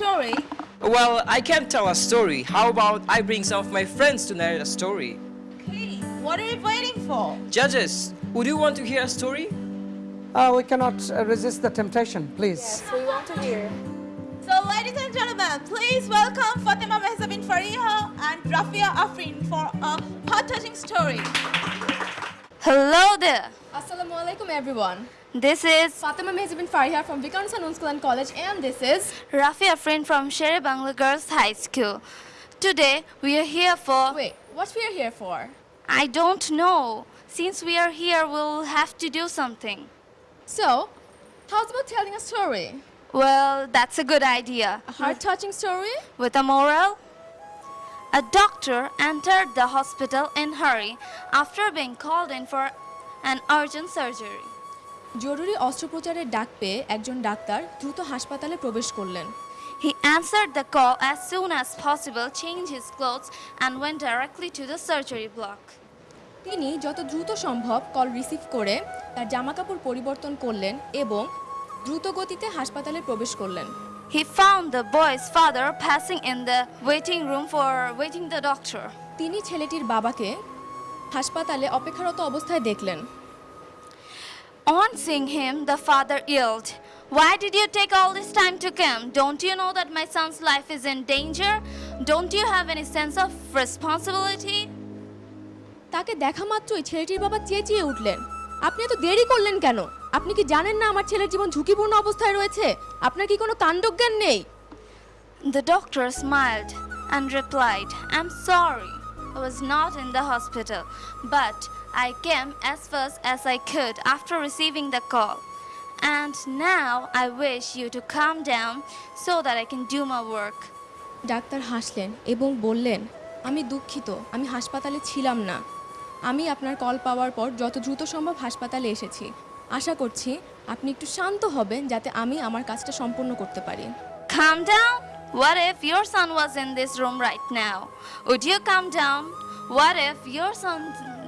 story? Well, I can't tell a story. How about I bring some of my friends to narrate a story? Okay, what are you waiting for? Judges, would you want to hear a story? Uh, we cannot uh, resist the temptation, please. Yes, we want to hear. So, ladies and gentlemen, please welcome Fatima Mehzabin Fariha and Rafia Afrin for a heart-touching story. Hello there. Assalamu alaikum everyone. This is Fatima Mehzabin Fariha from Vikan Sanun School and College and this is Rafi Afrin from Shere Bangla Girls High School. Today we are here for Wait, what we are here for? I don't know. Since we are here, we'll have to do something. So, how's about telling a story? Well, that's a good idea. A heart-touching story? With a moral? A doctor entered the hospital in hurry after being called in for an urgent surgery. জরুরি অস্ত্রোপচারের ডাক পেয়ে একজন doctor দ্রুত হাসপাতালে প্রবেশ করলেন He answered the call as soon as possible, changed his clothes, and went directly to the surgery block. তিনি যত দ্রুত সম্ভব কল রিসিভ করে তার জামাকাপড় পরিবর্তন করলেন এবং দ্রুত গতিতে হাসপাতালে প্রবেশ করলেন He found the boy's father passing in the waiting room for waiting the doctor. তিনি ছেলেটির বাবাকে হাসপাতালে অপেক্ষারত অবস্থায় দেখলেন On seeing him, the father yelled, Why did you take all this time to come? Don't you know that my son's life is in danger? Don't you have any sense of responsibility? তাকে দেখা মাত্রই ছেলেটির বাবা চেঁচিয়ে উঠলেন আপনি এত দেরি করলেন কেন আপনি কি জানেন না আমার ছেলের জীবন ঝুঁকিপূর্ণ অবস্থায় রয়েছে আপনার কি কোনো কাণ্ডজ্ঞান নেই The doctor smiled and replied, I'm sorry. I was not in the hospital, but I came as fast as I could after receiving the call. And now I wish you to calm down so that I can do my work. Doctor হাসলেন এবং বললেন আমি দুঃখিত আমি হাসপাতালে ছিলাম না আমি আপনার কল পাওয়ার পর যত দ্রুত সম্ভব হাসপাতালে এসেছি আশা করছি আপনি একটু শান্ত হবেন যাতে আমি আমার কাজটা সম্পূর্ণ করতে পারি Calm down? What if your son was in this room right now? Would you calm down? What if your son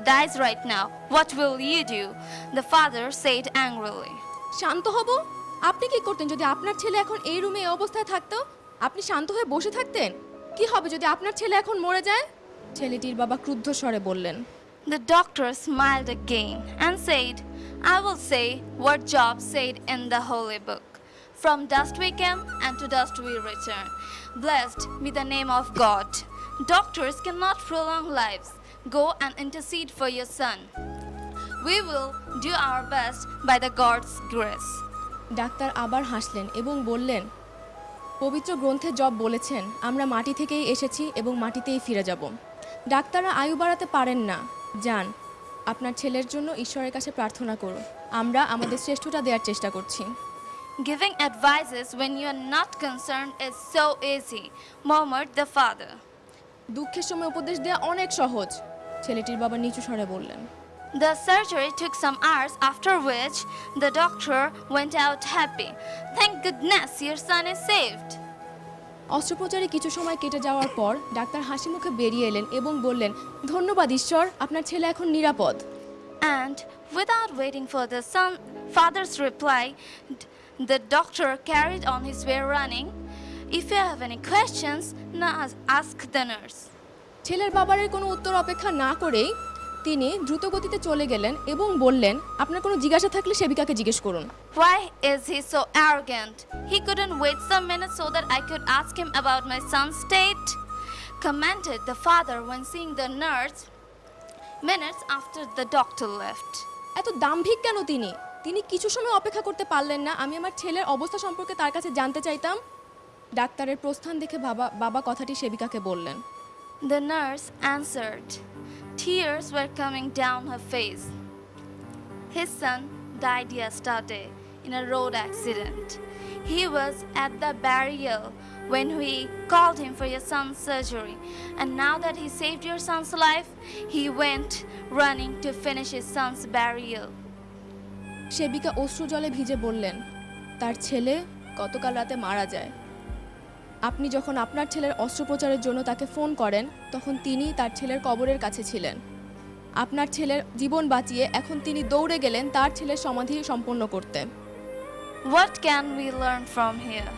dies right now? What will you do? The father said angrily. শান্ত হব আপনি কি করতেন যদি আপনার ছেলে এখন এই রুমে এই অবস্থায় থাকতো আপনি শান্ত হয়ে বসে থাকতেন কি হবে যদি আপনার ছেলে এখন মরে যায় ছেলেটির বাবা ক্রুদ্ধ স্বরে বললেন The doctor smiled again and said, I will say what Job said in the holy book. From dust we came, and to dust we return. Blessed be the name of God. Doctors cannot prolong lives. Go and intercede for your son. We will do our best by the God's grace. Doctor আবার হাসলেন এবং বললেন পবিত্র গ্রন্থে job বলেছেন আমরা মাটি থেকেই এসেছি এবং মাটিতেই ফিরে যাব ডাক্তাররা আয়ু বাড়াতে পারেন না যান আপনার ছেলের জন্য ঈশ্বরের কাছে প্রার্থনা করুন আমরা আমাদের শ্রেষ্ঠটা দেওয়ার চেষ্টা করছি Giving advices when you are not concerned is so easy, murmured the father. দুঃখের সময় উপদেশ দেওয়া অনেক সহজ ছেলেটির বাবা নিচু স্বরে বললেন The surgery took some hours, after which the doctor went out happy. Thank goodness your son is saved. অস্ত্রোপচারে কিছু সময় কেটে যাওয়ার পর ডাক্তার হাসি মুখে বেরিয়ে এলেন এবং বললেন ধন্যবাদ ঈশ্বর আপনার ছেলে এখন নিরাপদ And without waiting for the son, father's reply, the doctor carried on his way running. If you have any questions, now ask the nurse. ছেলের বাবারের কোনো উত্তর অপেক্ষা না করেই তিনি দ্রুত গতিতে চলে গেলেন এবং বললেন আপনার কোনো জিজ্ঞাসা থাকলে সেবিকাকে জিজ্ঞেস করুন Why is he so arrogant? He couldn't wait some minutes so that I could ask him about my son's state? Commented the father when seeing the nurse minutes after the doctor left. এত দাম্ভিক কেন তিনি তিনি কিছু সময় অপেক্ষা করতে পারলেন না আমি আমার ছেলের অবস্থা সম্পর্কে তার কাছে জানতে চাইতাম ডাক্তারের প্রস্থান দেখে বাবা বাবা কথাটি সেবিকাকে বললেন The nurse answered. Tears were coming down her face. His son died yesterday in a road accident. He was at the burial when we called him for your son's surgery. And now that he saved your son's life, he went running to finish his son's burial. সেবিকা অশ্রু জলে ভিজে বললেন তার ছেলে গতকাল রাতে মারা যায় আপনি যখন আপনার ছেলের অস্ত্রোপচারের জন্য তাকে ফোন করেন তখন তিনি তার ছেলের কবরের কাছে ছিলেন। আপনার ছেলের জীবন বাঁচিয়ে এখন তিনি দৌড়ে গেলেন তার ছেলের সমাধি সম্পন্ন করতে। What can we learn from here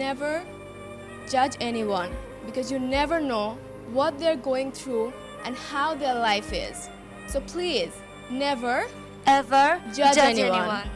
never জাজ any one because you never know what they are going through and how their life is so please never ever জাজ এনি ওয়ান